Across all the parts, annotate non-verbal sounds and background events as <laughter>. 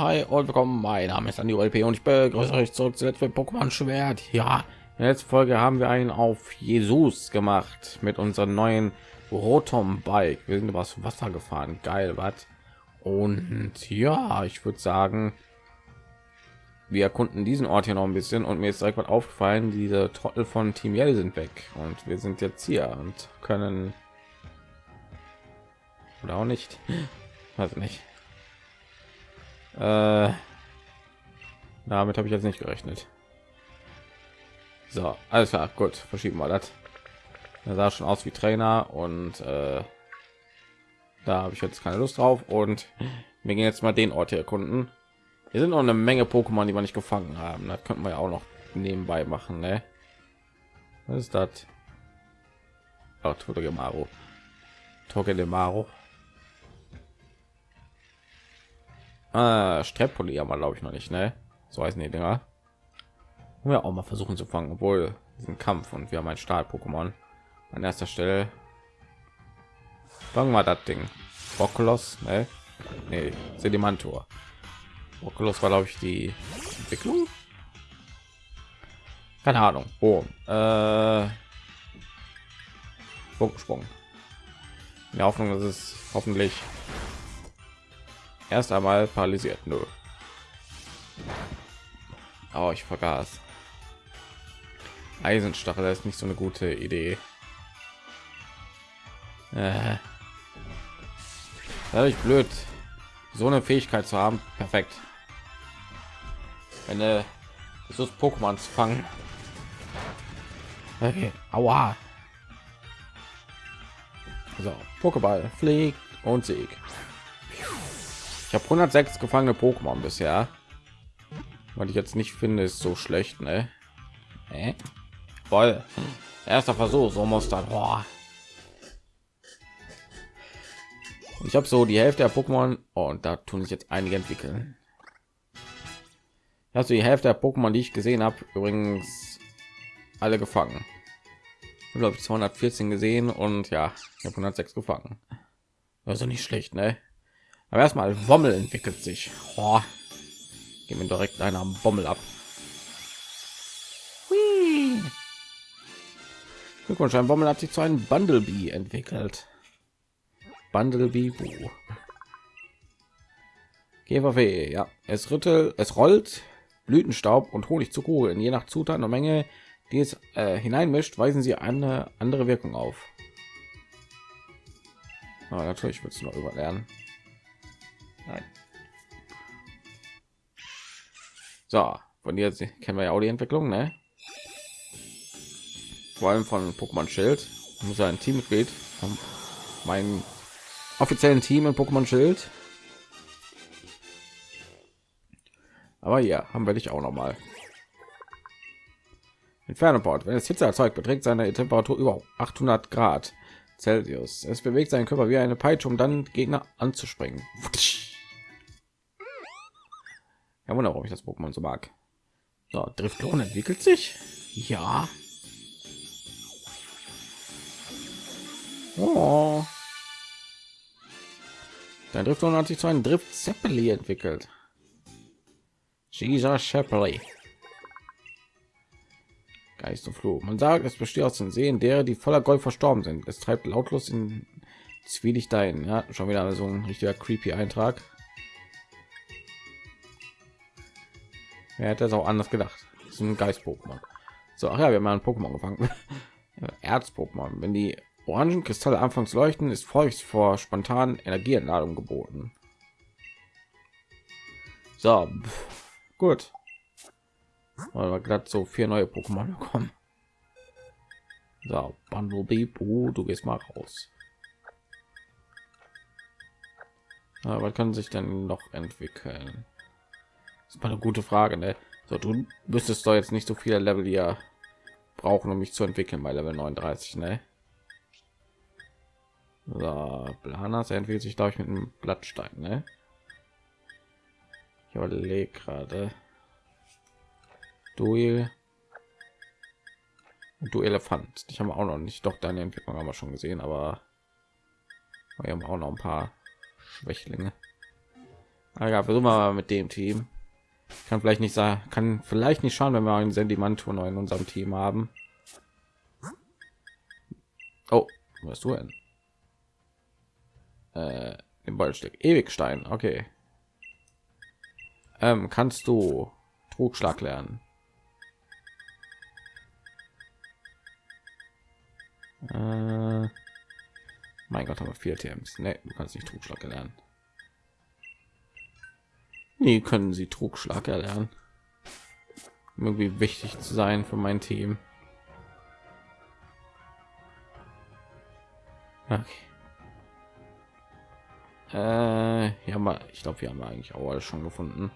Hi und willkommen. Mein Name ist Andi LP und ich begrüße euch zurück zu Let's Pokémon Schwert. Ja, in der letzten Folge haben wir einen auf Jesus gemacht mit unserem neuen Rotom Bike. Wir sind übers Wasser gefahren. Geil, was? Und ja, ich würde sagen, wir erkunden diesen Ort hier noch ein bisschen und mir ist direkt was aufgefallen. Diese Trottel von Team Yell sind weg und wir sind jetzt hier und können oder auch nicht. <laughs> Weiß nicht. Äh, damit habe ich jetzt nicht gerechnet. So, alles klar, gut, verschieben wir das. Er sah schon aus wie Trainer und äh, da habe ich jetzt keine Lust drauf und wir gehen jetzt mal den Ort hier erkunden. Hier sind noch eine Menge Pokémon, die wir nicht gefangen haben. Das könnten wir ja auch noch nebenbei machen, ne? Was ist das? Oh, Togemaru. Togemaru. Ah, Streppoli haben wir glaube ich noch nicht, ne? So heißen die Dinger. Wir auch mal versuchen zu fangen, obwohl diesen Kampf und wir haben ein Stahl-Pokémon an erster Stelle. Fangen wir das Ding. Bokulos, ne? Nee, Sedimantor. Bokulos war glaube ich die Entwicklung. Keine Ahnung. Oh, äh, Sprung. In der Hoffnung, dass es hoffentlich erst einmal paralysiert nur oh, ich vergaß. Eisenstachel ist nicht so eine gute idee. Äh, dadurch blöd so eine fähigkeit zu haben. Perfekt. Eine so pokémon zu fangen. Okay. aua. So pokéball fliegt und sieg habe 106 gefangene Pokémon bisher. Was ich jetzt nicht finde, ist so schlecht, ne? Äh? Voll. Erster Versuch, so muss dann. Boah. Ich habe so die Hälfte der Pokémon oh, und da tun sich jetzt einige entwickeln. Du die Hälfte der Pokémon, die ich gesehen habe, übrigens alle gefangen. glaube ich 214 gesehen und ja, ich habe 106 gefangen. Also nicht schlecht, ne? Aber erstmal Wommel entwickelt sich. Oh, gehen wir direkt einer Bommel ab. Glückwunsch, ein Bommel hat sich zu einem Bundlebee entwickelt. Bundlebee. GVW, ja, es rüttelt, es rollt Blütenstaub und Honig zu Kugeln. Je nach Zutat und Menge, die es äh, hineinmischt, weisen sie eine andere Wirkung auf. Aber natürlich wird es noch überlernen. Nein. So, von jetzt kennen wir ja auch die Entwicklung, ne? Vor allem von Pokémon Schild. muss ein Teammitglied von meinem offiziellen Team in Pokémon Schild. Aber ja, haben wir dich auch noch mal. Entfernungsport. Wenn es Hitze erzeugt, beträgt seine Temperatur über 800 Grad Celsius. Es bewegt seinen Körper wie eine Peitsche, um dann Gegner anzuspringen. Ja, wunder, warum ich das Pokémon so mag. So, Driftlon entwickelt sich. Ja. Oh. Der Driftlon hat sich zu einem Drift Zeppeli entwickelt. Jesus Shepley. Geist und Fluch. Man sagt, es besteht aus den Seen derer, die voller Gold verstorben sind. Es treibt lautlos in Zwielicht ein. Ja, schon wieder so ein richtiger creepy Eintrag. Wer hätte es auch anders gedacht? Das ist ein Geist-Pokémon. So, ach ja, wir haben einen Pokémon gefangen. <laughs> Erz-Pokémon. Wenn die orangen Kristalle anfangs leuchten, ist Furcht vor spontanen Energieentladung geboten. So, gut. Aber gerade so vier neue Pokémon bekommen. So, Bumblebee, oh, du gehst mal raus. Aber kann sich denn noch entwickeln? Ist eine gute Frage, ne? So, du müsstest doch jetzt nicht so viele Level hier brauchen, um mich zu entwickeln bei Level 39, ne? So, Planas entwickelt sich, glaube ich, mit einem Blattstein, ne? Ich überlege gerade. Duel. Du Elefant. Ich habe auch noch nicht. Doch deine Entwicklung haben wir schon gesehen, aber wir haben auch noch ein paar Schwächlinge. ja, versuchen wir mal mit dem Team. Kann vielleicht nicht sagen, kann vielleicht nicht schauen, wenn wir einen Sendimantur in unserem Team haben. Oh, was du denn? Äh, im Ballstück Ewigstein. Okay. Ähm, kannst du Trugschlag lernen? Äh, mein Gott, aber vier TMs. Nee, du kannst nicht Trugschlag lernen. Nie können sie Trugschlag erlernen. Irgendwie wichtig zu sein für mein Team. Okay. Äh, ja, mal, ich glaube, wir haben eigentlich auch alles schon gefunden.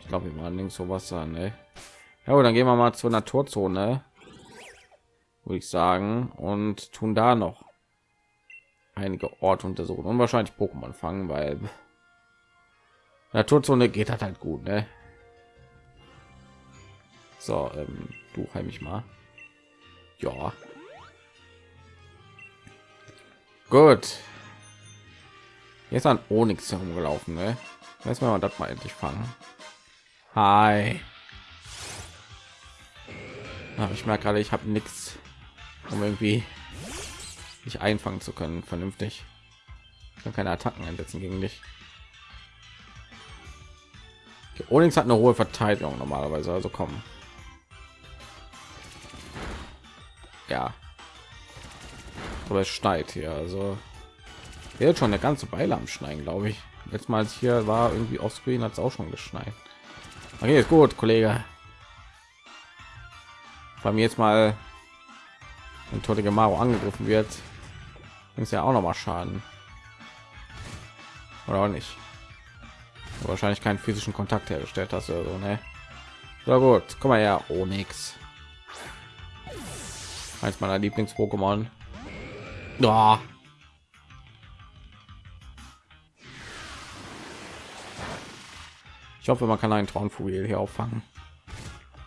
Ich glaube, wir waren links so Wasser, ne? Ja, dann gehen wir mal zur Naturzone, würde ich sagen, und tun da noch einige Orte untersuchen und wahrscheinlich Pokémon fangen, weil <laughs> Naturzone geht halt halt gut, ne? So, ähm, du heim ich mal. Ja. Gut. Jetzt an Onyx herumgelaufen, ne? Lass mal das mal endlich fangen. Hi. Ich merke gerade, ich habe nichts, um irgendwie nicht einfangen zu können, vernünftig. Kann keine Attacken einsetzen gegen dich. Okay, Onyx hat eine hohe Verteidigung normalerweise, also kommen. Ja. Aber es schneit hier, also jetzt schon eine ganze Weile am Schneien, glaube ich. Letztes Mal hier war irgendwie auf Screen hat es auch schon geschneit. Okay, ist gut, Kollege. Bei mir jetzt mal ein tote Gemaro angegriffen wird, ist ja auch noch mal Schaden. Oder auch nicht. Wahrscheinlich keinen physischen Kontakt hergestellt hast oder so, ne? So gut, komm mal her, Onyx. Eins meiner Lieblings-Pokémon. Ja. Ich hoffe, man kann einen Traunvogel hier auffangen.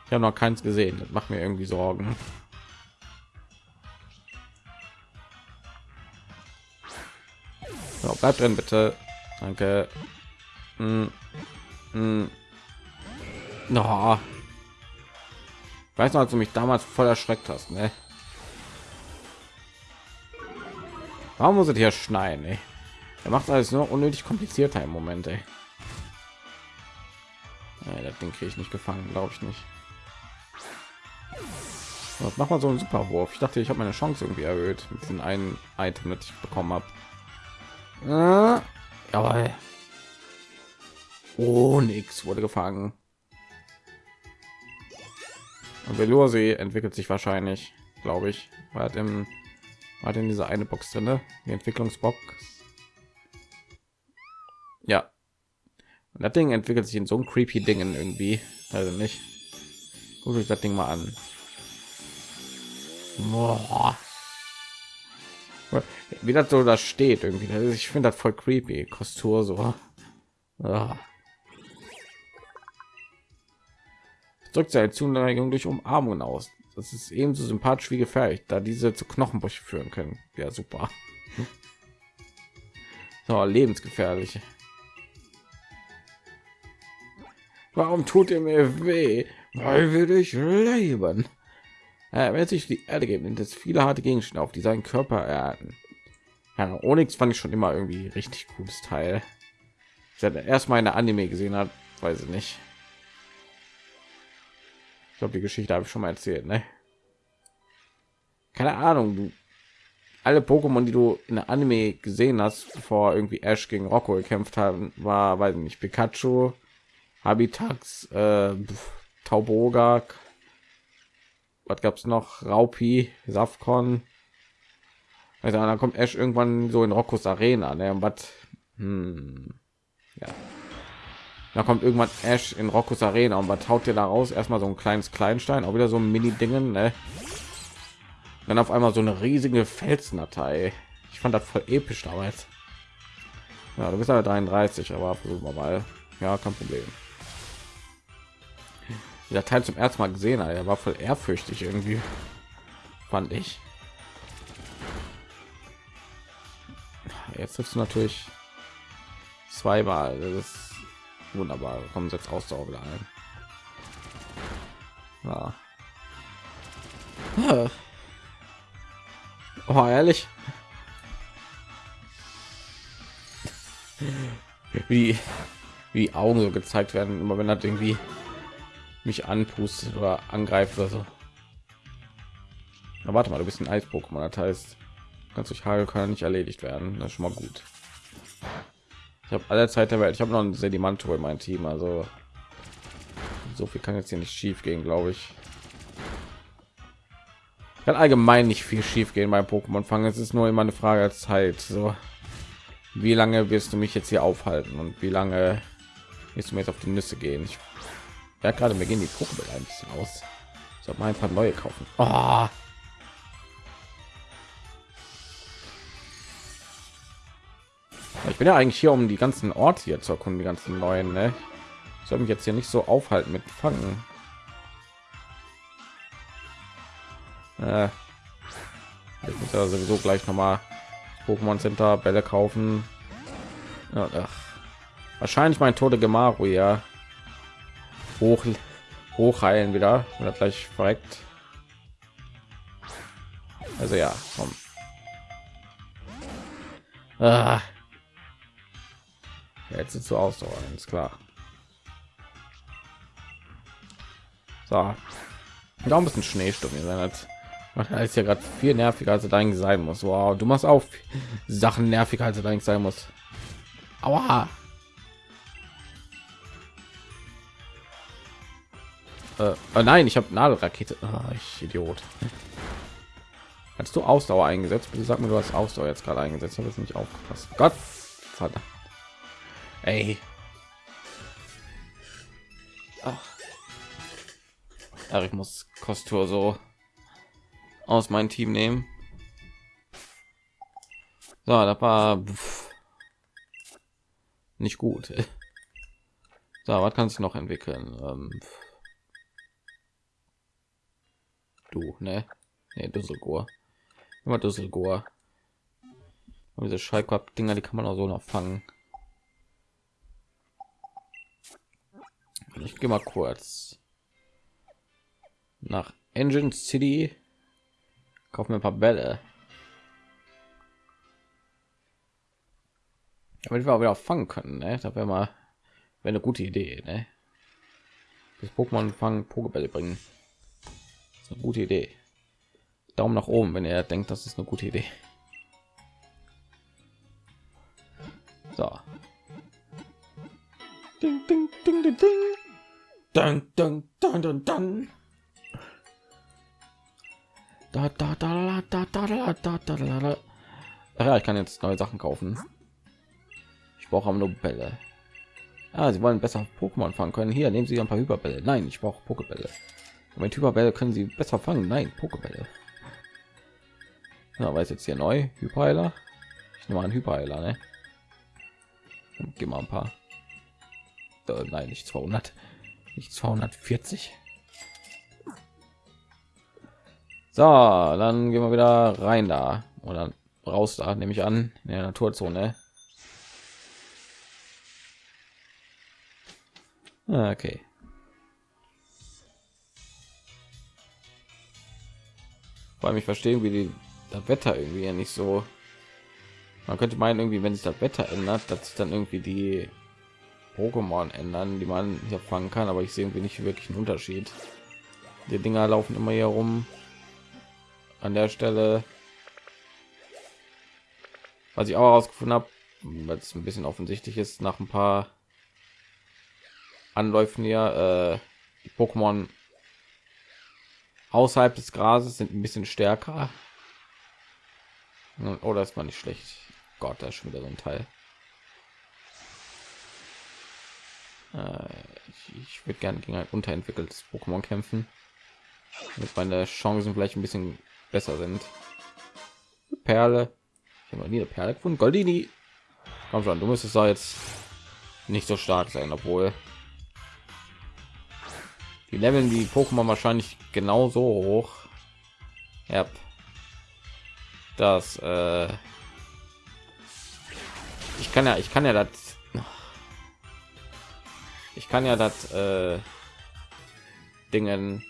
Ich habe noch keins gesehen. Das macht mir irgendwie Sorgen. So, bleibt drin, bitte. Danke. Mm. Mm. No. Weiß noch, als du mich damals voll erschreckt hast, ne? Warum muss es hier schneien? Ey? Er macht alles nur unnötig komplizierter im Moment. Ey. Ja, das Ding kriege ich nicht gefangen, glaube ich nicht. Was macht man so einen Superwurf? Ich dachte, ich habe meine Chance irgendwie erhöht mit diesem einen Item, das ich bekommen habe. Äh, aber oh, nix wurde gefangen. Und Velosi entwickelt sich wahrscheinlich, glaube ich, war im war denn diese eine Box drin, ne? die Entwicklungsbox. Ja. Und das Ding entwickelt sich in so ein creepy Dingen irgendwie, also nicht. Guck ich das Ding mal an. Boah. Wie das so da steht irgendwie. Ich finde das voll creepy. Kostur so. Ja. Drückt seine Zuneigung durch Umarmungen aus. Das ist ebenso sympathisch wie gefährlich, da diese zu Knochenbrüche führen können. Ja, super. So, lebensgefährlich. Warum tut ihr mir weh? Weil wir dich leben. Äh, wenn sich die Erde geben, sind es viele harte Gegenstände, auf die seinen Körper erhalten. Ja, Onyx fand ich schon immer irgendwie richtig cooles Teil. Seit erstmal eine Anime gesehen hat, weiß ich nicht. Ich glaube, die Geschichte habe ich schon mal erzählt, ne? Keine Ahnung, du alle Pokémon, die du in der Anime gesehen hast, bevor irgendwie Ash gegen Rocco gekämpft haben, war, weiß nicht, Pikachu, Habitax, äh, Tauboga, was gab es noch? Raupi, Safcon. Also dann kommt Ash irgendwann so in Roccos Arena, ne? Was? Hm. Ja. Da kommt irgendwann Ash in Roccos Arena und was haut dir da raus? Erstmal so ein kleines Kleinstein, auch wieder so ein Mini-Dingen, ne? Dann auf einmal so eine riesige Felsdatei. Ich fand das voll episch damals. Ja, du bist aber 33, aber versuchen wir mal. Ja, kein Problem dieser Teil zum ersten Mal gesehen, er war voll ehrfürchtig irgendwie, fand ich. jetzt du natürlich zweimal. Das ist wunderbar. Kommen jetzt Ausdauer wieder ein. Ja. Oh, ehrlich. <laughs> Wie, wie Augen so gezeigt werden, immer wenn er irgendwie mich anpustet oder angreift oder so. Na, warte mal, du bist ein Eis-Pokémon, das heißt, kannst durch Hagel kann nicht erledigt werden. Das ist schon mal gut. Ich habe alle Zeit der Welt. Ich habe noch ein Sedimanto in meinem Team, also so viel kann jetzt hier nicht schief gehen, glaube ich. Kann allgemein nicht viel schief gehen beim Pokémon fangen. Es ist nur immer eine Frage der Zeit. So, wie lange wirst du mich jetzt hier aufhalten und wie lange wirst du mir jetzt auf die Nüsse gehen? Ich ja gerade mir gehen die Pokébälle ein bisschen aus. Ich soll mal ein paar neue kaufen. Oh. Ich bin ja eigentlich hier, um die ganzen Orte hier zu erkunden, die ganzen neuen. Ne? Ich soll mich jetzt hier nicht so aufhalten mit Fangen. Äh, ich muss ja sowieso gleich noch mal Pokémon Center Bälle kaufen. Ja. Wahrscheinlich mein Tode Gemaru ja hoch hochheilen wieder oder gleich verreckt. Also ja, komm. Ah. Jetzt sieht so aus, ist klar. So, da ein bisschen Schneesturm sein als ist ja gerade viel nerviger als es eigentlich sein muss. Wow, du machst auch Sachen nerviger als eigentlich sein muss. Aua. Äh, oh nein, ich habe Nadelrakete. Oh, ich Idiot. Hast du Ausdauer eingesetzt? Bitte sag mir, du hast Ausdauer jetzt gerade eingesetzt. Habe es nicht aufgepasst. Gott verdammt. Ey. Ach. Ach, ich muss Kostur so aus meinem Team nehmen. So, das war pff, nicht gut. <laughs> So, was kannst du noch entwickeln? Ähm, du, ne? Ne, Düsselgor. Immer Düsselgor. Diese Schallkopf-Dinger, die kann man auch so noch fangen. Ich gehe mal kurz nach Engine City. Kaufen wir ein paar Bälle. Damit wir auch wieder fangen können, ne? Da wäre mal wäre eine gute Idee, ne? Das Pokémon fangen Pokebälle bringen. Ist eine gute Idee. Daumen nach oben, wenn er denkt, das ist eine gute Idee. So. Ding, ding, ding, ding, ding. Dun, dun, dun, dun, dun. Da, da, da, da, da, da, da, da, da, da. Ach ja, ich kann jetzt neue Sachen kaufen. Ich brauche aber nur Bälle. Ah, sie wollen besser Pokémon fangen können. Hier nehmen Sie ein paar Hyperbälle. Nein, ich brauche Pokebälle. Mit Hyperbälle können Sie besser fangen. Nein, Pokebälle. Ja, weiß jetzt hier neu Hyperheiler. Ich nehme einen Hyperheiler, ne? Geh mal ein paar. Äh, nein, nicht 200 nicht 240 so dann gehen wir wieder rein da oder raus da nehme ich an in der naturzone okay vor allem ich verstehe wie die das wetter irgendwie ja nicht so man könnte meinen irgendwie wenn sich das wetter ändert dass sich dann irgendwie die Pokémon ändern, die man hier fangen kann, aber ich sehe irgendwie nicht wirklich einen Unterschied. Die Dinger laufen immer hier rum. An der Stelle, was ich auch herausgefunden habe, weil es ein bisschen offensichtlich ist, nach ein paar Anläufen hier, äh, Pokémon außerhalb des Grases sind ein bisschen stärker. Oder oh, ist man nicht schlecht. Gott, da ist schon wieder so ein Teil. Äh, ich, ich würde gerne gegen ein unterentwickeltes Pokémon kämpfen, damit meine Chancen vielleicht ein bisschen besser sind. Perle. Ich habe noch nie eine Perle gefunden. Goldini. Komm schon, du müsstest da jetzt nicht so stark sein, obwohl die Leveln die Pokémon wahrscheinlich genauso hoch. Ja. Das äh, kann ja, ich kann ja das, ich kann ja das äh, Dingen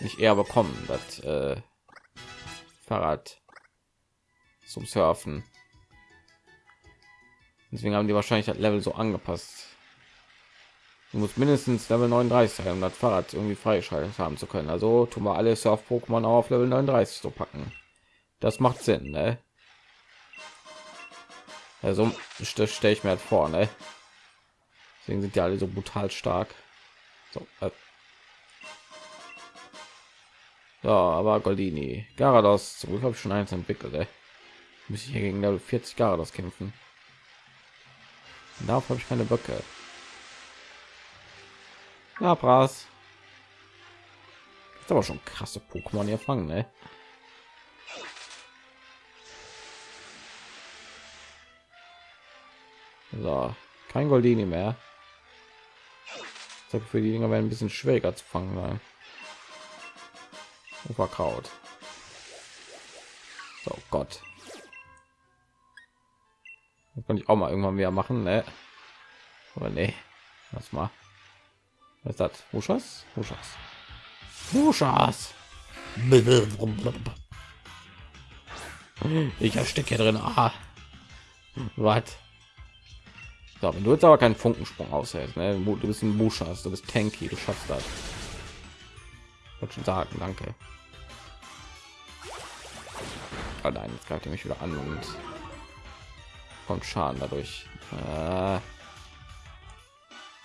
nicht eher bekommen, das äh, Fahrrad zum Surfen. Deswegen haben die wahrscheinlich das Level so angepasst. Du musst mindestens Level 39 sein, um das Fahrrad irgendwie freischalten haben zu können. Also tun wir alle Surf-Pokémon auf Level 39 zu packen. Das macht Sinn, ne? Also stelle ich mir halt vor, ne? Deswegen sind die alle so brutal stark. So, äh. so aber Goldini, Garados, zum Glück habe ich schon eins entwickelt, ey. Muss ich hier gegen Level 40 Garados kämpfen. Darauf habe ich keine Böcke. Ja, Bras. Ist aber schon krasse Pokémon hier fangen, ne? So, kein Goldini mehr. für die Dinger werden ein bisschen schwieriger zu fangen sein. Verkraut. So Gott. Das kann ich auch mal irgendwann mehr machen, ne? Aber nee, was mal. Was ist das? Wuschas? Wuschas. Wuschas. Ich ersticke hier drin. Ah. Was? So, wenn du jetzt aber keinen Funkensprung aushältst, ne? du bist ein Buschas, du bist tanky, du schaffst das. Wollte schon sagen, danke. Oh nein, jetzt greift er mich wieder an und kommt Schaden dadurch. Äh,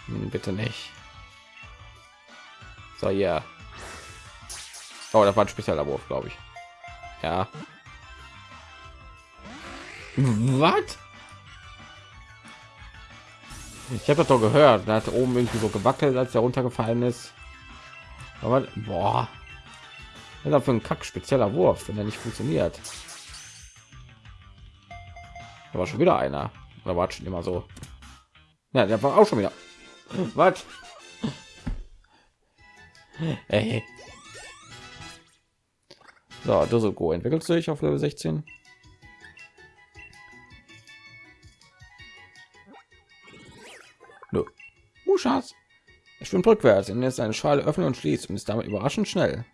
bitte nicht. So, ja. Yeah. Oh, das war ein spezieller Wurf, glaube ich. Ja. Was? Ich habe das doch gehört. Da hat oben irgendwie so gewackelt, als er runtergefallen ist. Aber boah, was für ein Kack spezieller Wurf, wenn er nicht funktioniert. Da war schon wieder einer. Da war schon immer so. Ja, der war auch schon wieder. Was? Ey. So, Dusselgo entwickelt sich auf Level 16. Schatz. Er schwimmt rückwärts, und ist eine Schale öffnen und schließt und ist damit überraschend schnell.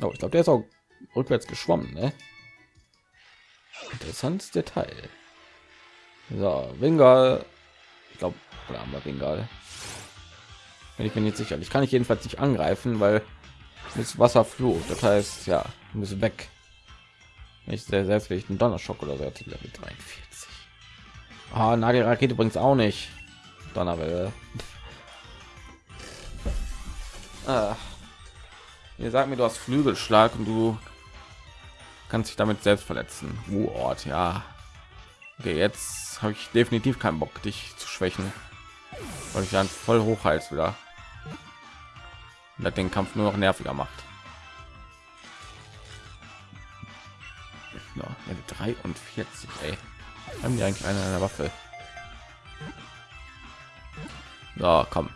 Oh, ich glaube, der ist auch rückwärts geschwommen, ne? Interessantes Detail. So, Wingal. Ich glaube, oder haben wir Wingal. Ich bin jetzt sicher. Ich kann ich jedenfalls nicht angreifen, weil das Wasser flucht. Das heißt, ja, muss weg. Ich sehr will ich einen Donnerschock oder so Level 43. Ah, Nagelrakete bringt auch nicht. Donnerwelle. Ah. Ihr sagt mir, du hast Flügelschlag und du kannst dich damit selbst verletzen. Uh, Ort, ja. Okay, jetzt habe ich definitiv keinen Bock, dich zu schwächen, weil ich dann voll hochheiz wieder. Und den Kampf nur noch nerviger macht. Ja, 43, ey. Haben die eigentlich eine, eine Waffe? Ja, komm.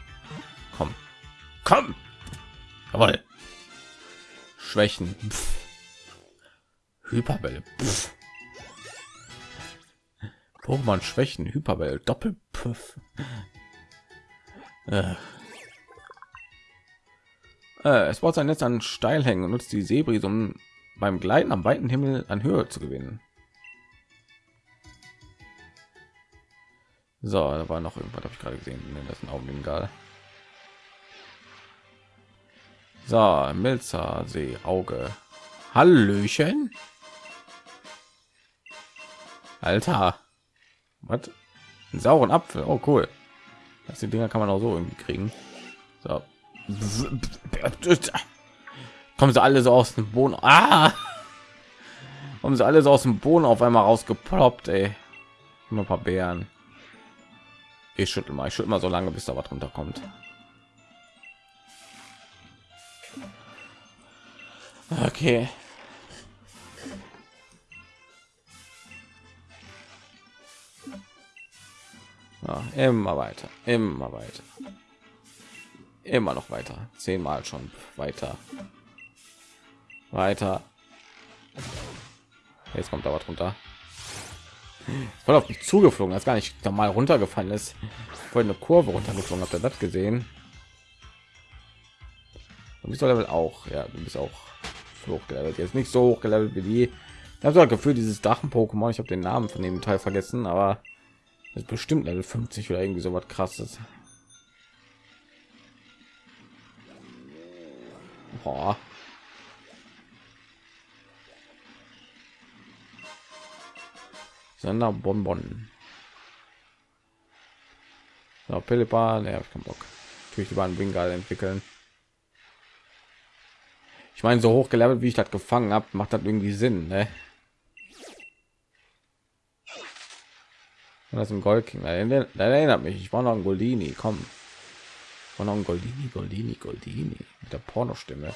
Komm. Komm. Jawohl. Schwächen. Pff. Hyperbälle. Pokémon Schwächen. Hyperbälle. Doppel. Äh. Äh, es baut sein Netz an Steilhängen und nutzt die Sebris, um beim Gleiten am weiten Himmel an Höhe zu gewinnen. So, da war noch irgendwas, habe ich gerade gesehen. Nee, das ist ein Augenbingal. So, Milzer See Auge. Hallöchen. Alter. Was? Sauren Apfel. Oh, cool. Das die Dinger kann man auch so irgendwie kriegen. So. Kommen sie alle so aus dem Boden. Ah! Kommen sie alle so aus dem Boden auf einmal rausgeploppt, ey. Immer ein paar Bären. Ich schüttel mal, ich schüttel mal so lange, bis da was runterkommt. Okay. Ja, immer weiter, immer weiter, immer noch weiter, zehnmal schon weiter, weiter. Jetzt kommt da was runter. voll auf mich zugeflogen, das gar nicht normal runtergefallen ist. Voll eine Kurve runtergeflogen. Habt ihr das gesehen? Du bist Level auch, ja, du bist auch hochgelevelt. Jetzt nicht so hochgelevelt wie die. So Gefühl, dieses Drachen-Pokémon. Ich habe den Namen von dem Teil vergessen, aber ist bestimmt Level 50 oder irgendwie so was krasses. Boah. Sonderbonbon. So, Pillepa, ne, hab Bock. Natürlich über einen Wingal entwickeln. Ich meine, so hoch gelevelt, wie ich das gefangen habe, macht das irgendwie Sinn, ne? Und das ein Gold King. Das erinnert mich. Ich war noch ein Goldini. Komm. War noch ein Goldini, Goldini, Goldini der Pornostimme.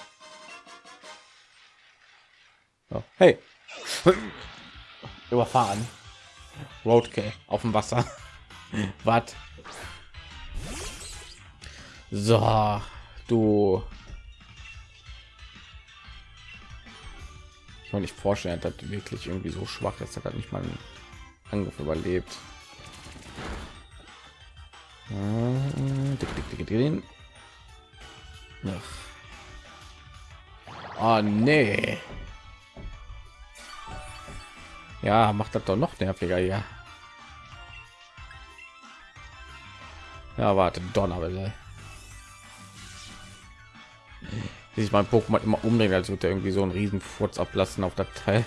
So. Hey. Überfahren. Roadkill auf dem Wasser. <laughs> Was? So, du. Ich kann nicht vorstellen, dass wirklich irgendwie so schwach ist, er nicht mal einen Angriff überlebt. Oh nee. Ja, macht das doch noch nerviger ja. Ja, warte, Donnerwelle. Sich mein Pokémon immer umdrehen, als würde irgendwie so einen riesen Furz ablassen auf der Teil.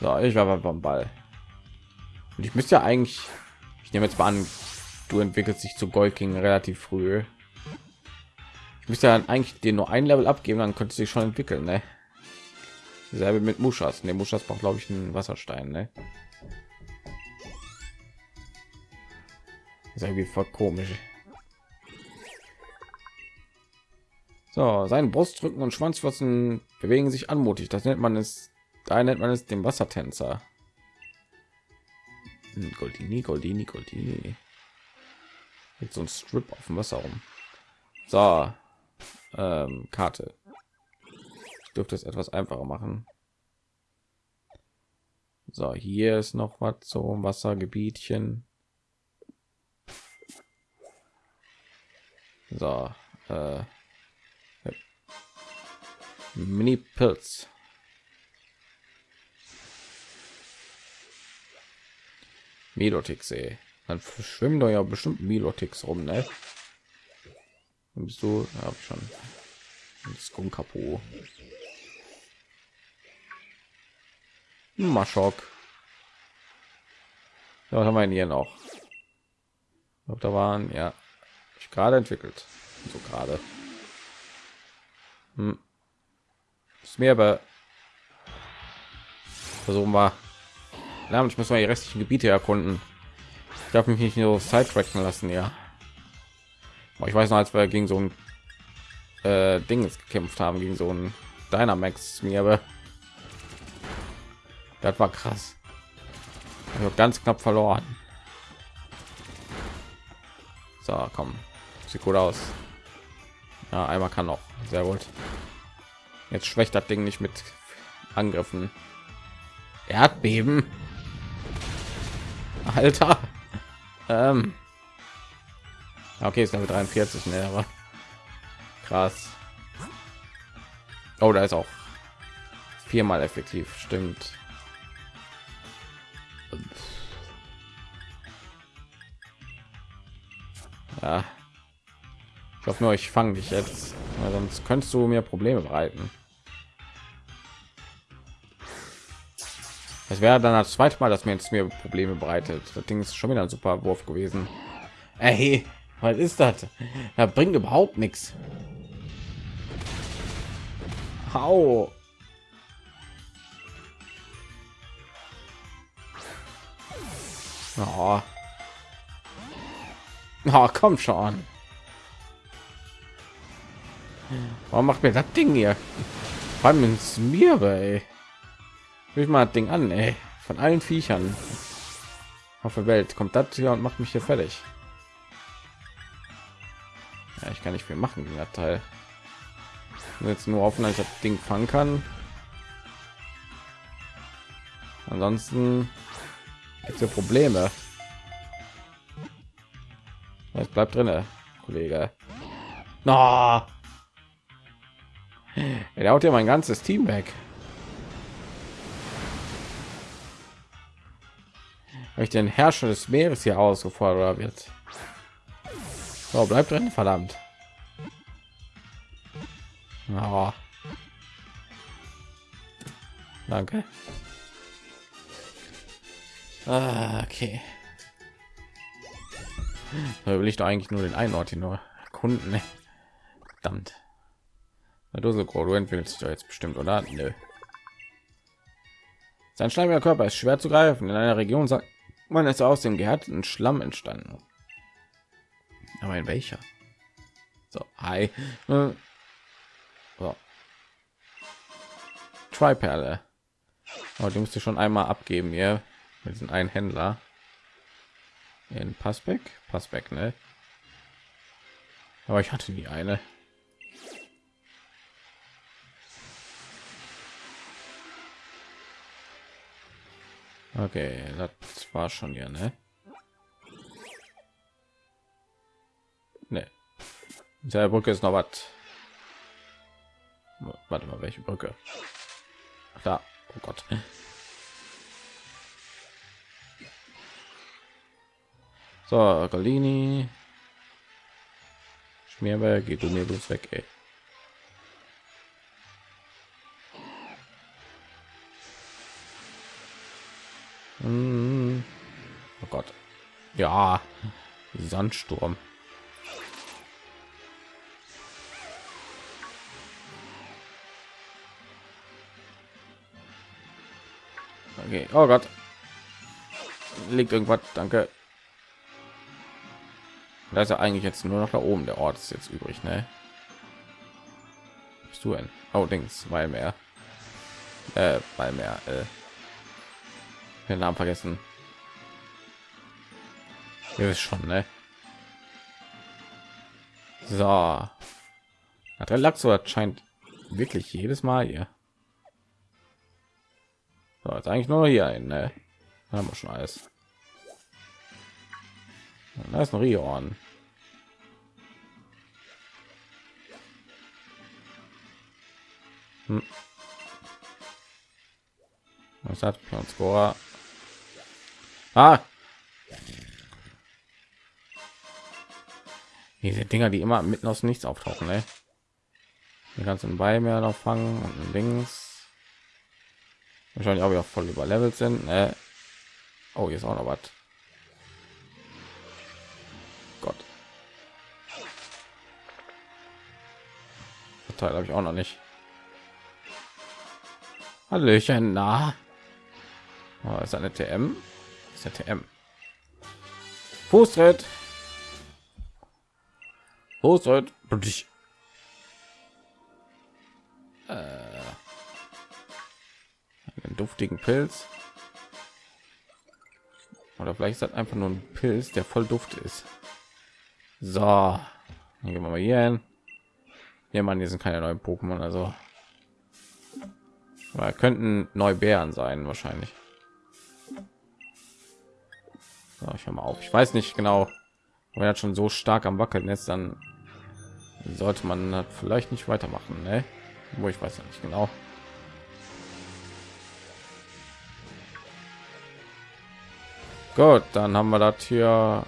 So, ich war beim Ball. Und ich müsste ja eigentlich, ich nehme jetzt mal an, du entwickelst dich zu Gold King relativ früh. Ich müsste dann eigentlich dir nur ein Level abgeben, dann könnte sich schon entwickeln, ne? Selbe mit Muschas. Ne, Muschas braucht glaube ich einen Wasserstein, ne? ist irgendwie voll komisch. So, sein Brustrücken und Schwanzflossen bewegen sich anmutig. Das nennt man es, da nennt man es den Wassertänzer. Hm, Goldini, Goldini, Goldini. Jetzt so ein Strip auf dem Wasser rum. So, ähm, Karte. Ich dürfte es etwas einfacher machen. So, hier ist noch was so Wassergebietchen. So, äh, Mini Pilz. Melotix, ey. Dann schwimmen doch ja bestimmt Melotix rum, ne? Bist du? Ja, hab ich schon. Skunkapo. Maschok. Ja, was haben wir hier noch? Ich glaube, da waren ja ich gerade entwickelt. So gerade. Hm. Ist mir aber versuchen wir. Ja, ich muss mal die restlichen Gebiete erkunden. Darf mich nicht nur sidetracken lassen, ja. Aber ich weiß noch, als wir gegen so ein äh, Ding gekämpft haben, gegen so ein Dynamax mir, aber das war krass. Ganz knapp verloren. So, komm. Sieht gut aus. Ja, einmal kann noch. Sehr gut. Jetzt schwächt das Ding nicht mit Angriffen. Erdbeben. Alter. Ähm. Okay, ist damit 43, ne, aber krass. Oh, da ist auch viermal effektiv, stimmt. Ja. Ich hoffe nur, ich fange dich jetzt, weil sonst könntest du mir Probleme bereiten. Es wäre dann das zweite Mal, dass mir jetzt mir Probleme bereitet. Das Ding ist schon wieder ein super Wurf gewesen. Ey, was ist das? Da bringt überhaupt nichts. Hau. Oh. Oh, komm schon. Warum macht mir das Ding hier? Vor allem ins mir, ey. Ich mal das Ding an, ey. Von allen Viechern auf der Welt kommt das hier und macht mich hier fertig. Ja, ich kann nicht viel machen gegen das Teil. jetzt nur hoffen, dass ich das Ding fangen kann. Ansonsten gibt es Probleme. Es bleibt drin, Kollege. No. Er haut ja mein ganzes Team weg. Habe ich den Herrscher des Meeres hier ausgefordert wird. So, bleibt drin, verdammt. Oh. Danke. Ah, okay. Da will ich doch eigentlich nur den einen Ort hier nur erkunden. Ne? Verdammt. Na, du so du entwickelst dich doch jetzt bestimmt, oder? Nö. Sein schleimiger Körper ist schwer zu greifen. In einer Region sagt man ist aus dem gehärteten Schlamm entstanden. Aber in welcher? So, hi. Äh, so. Triperle. Aber die musste schon einmal abgeben hier mit diesem einen Händler in Passbeck, Passbeck, ne? Aber ich hatte nie eine. Okay, das war schon hier, ne? Ne. Der Brücke ist noch was. Warte mal, welche Brücke? Da. Oh Gott. So, Galini. Schmierberg, geht du mir bloß weg, ey. Ja, Sandsturm. Okay. Oh Gott. Liegt irgendwas. Danke. Da ist ja eigentlich jetzt nur noch da oben. Der Ort ist jetzt übrig, ne? Bist du ein? Oh, weil mehr. Äh, weil mehr. Äh. Den Namen vergessen. Ihr wisst schon, ne? So. Hat der Lachs oder scheint wirklich jedes Mal hier. So, jetzt eigentlich nur hier ein, ne? Haben wir schon alles. Da ist ein Rion. Hm. Was hat Score? Ah. Diese Dinger, die immer mitten aus nichts auftauchen, ne? Die ganzen bei mir noch fangen und links. Wahrscheinlich auch wieder voll überlevelt sind. Ne? Oh, hier ist auch noch was. Gott. Das Teil habe ich auch noch nicht. Hallöchen, na. Oh, ist eine TM. Ist der TM. Fußtritt. Fußtritt. Äh, einen duftigen Pilz. Oder vielleicht ist das einfach nur ein Pilz, der voll Duft ist. So, dann gehen wir mal hier hin. Hier, man, hier sind keine neuen Pokémon, also aber könnten Neubären sein wahrscheinlich. So, ich höre mal auf. Ich weiß nicht genau, wenn er schon so stark am wackeln ist, dann sollte man vielleicht nicht weitermachen, ne? Wo ich weiß ja nicht genau. Gut, dann haben wir das hier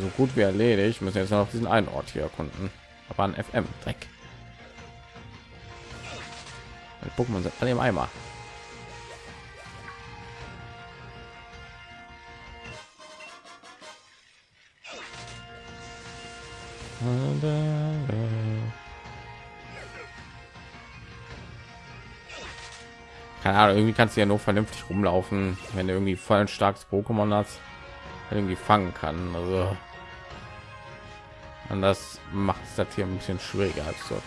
so gut wie erledigt. Müssen jetzt noch diesen einen Ort hier erkunden. Aber ein FM Dreck. Pokémon sind alle im Eimer. Keine Ahnung, irgendwie kannst du ja nur vernünftig rumlaufen, wenn du irgendwie voll ein starkes Pokémon hast, irgendwie fangen kann. Also und das macht es das hier ein bisschen schwieriger als so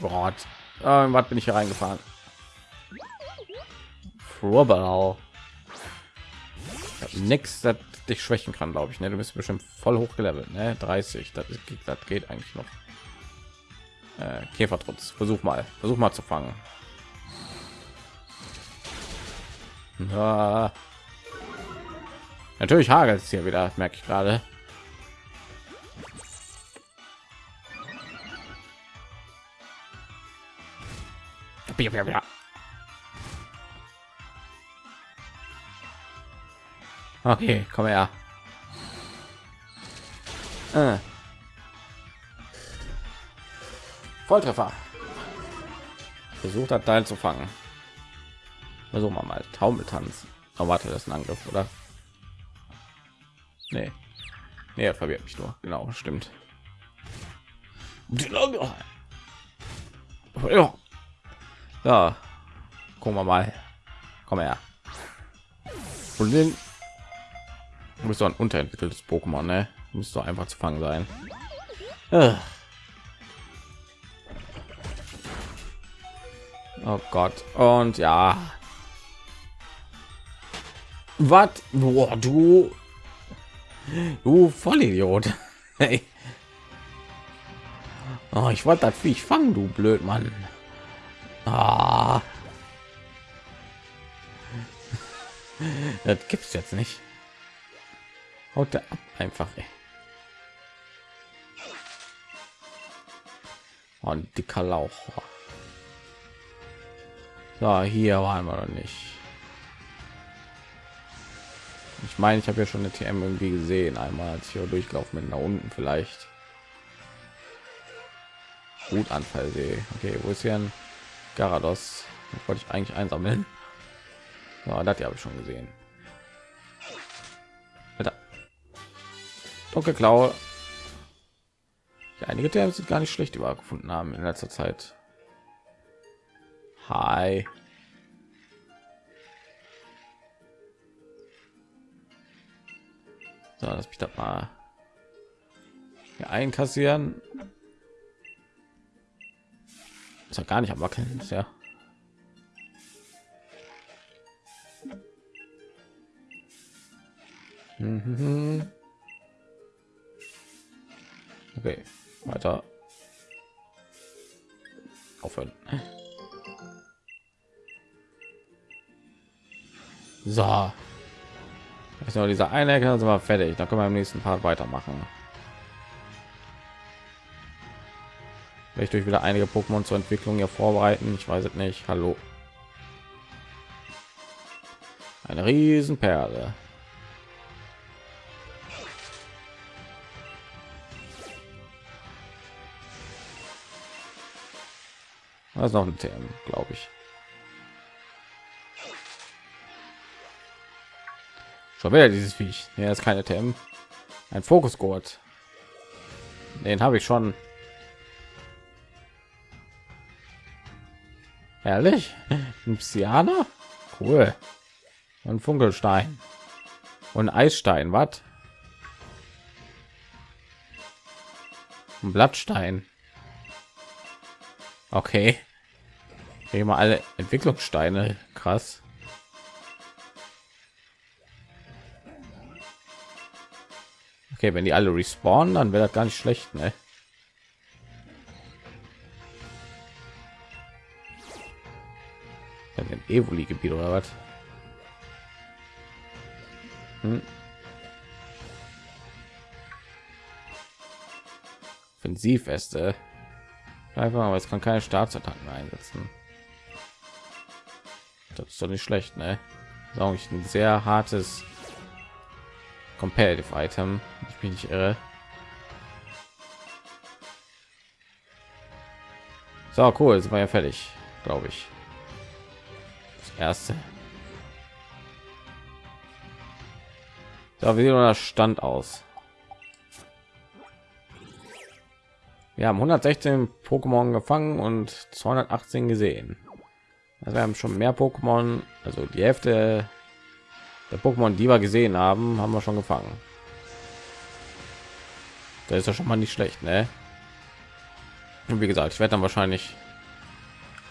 Gott. Äh, was bin ich hier reingefahren? Frobau. Nix, das dich schwächen kann, glaube ich. Ne? Du bist bestimmt voll hochgelevelt. Ne? 30, das, das geht eigentlich noch. Äh, Käfertrotz. Versuch mal. Versuch mal zu fangen. Ja. Natürlich hagelt es hier wieder, merke ich gerade. Okay, komm her. Äh. Volltreffer. Versucht hat, Teil zu fangen. Versuchen wir mal. Taumeltanz. Oh, warte, das ist ein Angriff, oder? Nee. Nee, er verwirrt mich nur. Genau, stimmt. Ja. Ja. Gucken wir mal. Komm her. Und den muss so ein unterentwickeltes Pokémon, ne? Muss so einfach zu fangen sein. Oh Gott. Und ja. Was? Boah, du. Du Vollidiot. <laughs> Hey. Oh, ich wollte das Viech fangen, du blöd Mann. Ah. <laughs> Das gibt's jetzt nicht. Haut der ab einfach. Ey. Oh, ein dicker Lauch. So, hier waren wir noch nicht. Ich meine, ich habe ja schon eine TM irgendwie gesehen, einmal als hier durchlaufen bin, da unten vielleicht. Gut Anfall sehe. Okay, wo ist hier ein Garados? Wollte ich eigentlich einsammeln. Ja, das habe ich schon gesehen. Alter. Dunkelklaue. Ja, einige TMs sind gar nicht schlecht übergefunden haben in letzter Zeit. Hi. So, lass mich das mal hier einkassieren. Ist ja gar nicht am wackeln, ist ja. Mhm. Okay, weiter. Aufhören. So. Ist nur dieser eine Ecke, sind wir fertig. Dann können wir im nächsten Part weitermachen. Will ich durch wieder einige Pokémon zur Entwicklung hier vorbereiten? Ich weiß es nicht. Hallo. Eine Riesenperle. Das ist noch ein TM, glaube ich. Schon wieder dieses Viech. Ja, ist keine TM. Ein Fokusgurt. Den habe ich schon. Ehrlich? <laughs> Ein Psyaner? Cool. Und Funkelstein. Und Eisstein, was? Ein Blattstein. Okay. Hier mal alle Entwicklungssteine. Krass. Okay, wenn die alle respawnen, dann wäre das gar nicht schlecht, ne? Ein Evoli-Gebiet oder was? Hm. Offensivweste. Einfach, aber es kann keine Staatsattacken einsetzen. Das ist doch nicht schlecht, ne? Das ist auch ein sehr hartes Competitive Item, ich bin nicht irre. So cool, sind wir ja fertig, glaube ich. Das erste. So, wie sieht das Stand aus? Wir haben 116 Pokémon gefangen und 218 gesehen. Also wir haben schon mehr Pokémon, also die Hälfte der Pokémon, die wir gesehen haben, haben wir schon gefangen. Da ist ja schon mal nicht schlecht, ne? Und wie gesagt, ich werde dann wahrscheinlich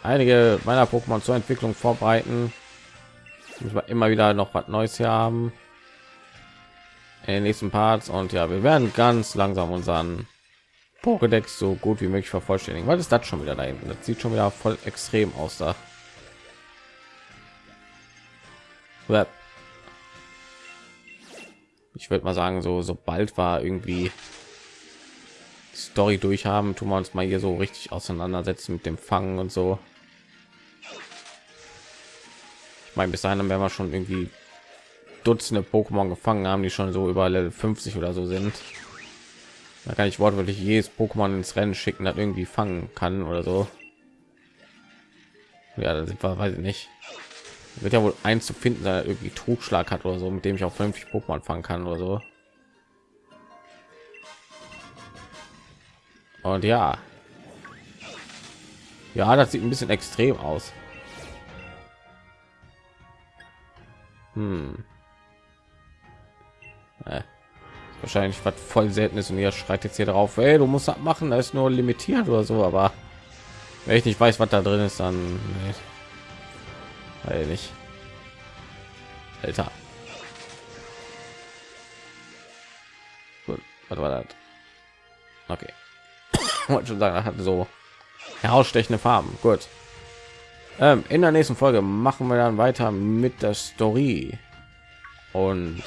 einige meiner Pokémon zur Entwicklung vorbereiten. Müssen wir immer wieder noch was Neues hier haben in den nächsten Parts und ja, wir werden ganz langsam unseren Pokédex so gut wie möglich vervollständigen. Was ist das schon wieder da hinten? Das sieht schon wieder voll extrem aus da. Ich würde mal sagen, so sobald war irgendwie Story durchhaben, tun wir uns mal hier so richtig auseinandersetzen mit dem Fangen und so. Ich meine, bis dahin werden wir schon irgendwie Dutzende Pokémon gefangen haben, die schon so über Level 50 oder so sind. Da kann ich wortwörtlich jedes Pokémon ins Rennen schicken, das irgendwie fangen kann oder so. Ja, da sind wir, weiß ich nicht. Wird ja wohl eins zu finden, der irgendwie Trugschlag hat oder so, mit dem ich auch 50 Pokémon fangen kann oder so. Und ja, ja, das sieht ein bisschen extrem aus. Hm. Äh, wahrscheinlich was voll selten ist und ihr schreit jetzt hier drauf, ey, du musst das machen, da ist nur limitiert oder so, aber wenn ich nicht weiß, was da drin ist, dann nee. Weil nicht. Alter. Gut, was war das? Okay. <coughs> Wollte schon sagen, hat so herausstechende Farben. Gut. Ähm, in der nächsten Folge machen wir dann weiter mit der Story und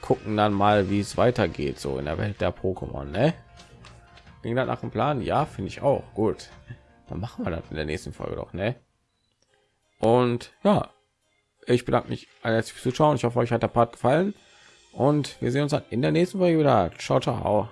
gucken dann mal, wie es weitergeht, so in der Welt der Pokémon. Ne? Ging das nach dem Plan? Ja, finde ich auch gut. Dann machen wir das in der nächsten Folge doch, ne? Und ja, ich bedanke mich alles fürs Zuschauen. Ich hoffe, euch hat der Part gefallen. Und wir sehen uns dann in der nächsten Folge wieder. Ciao, ciao.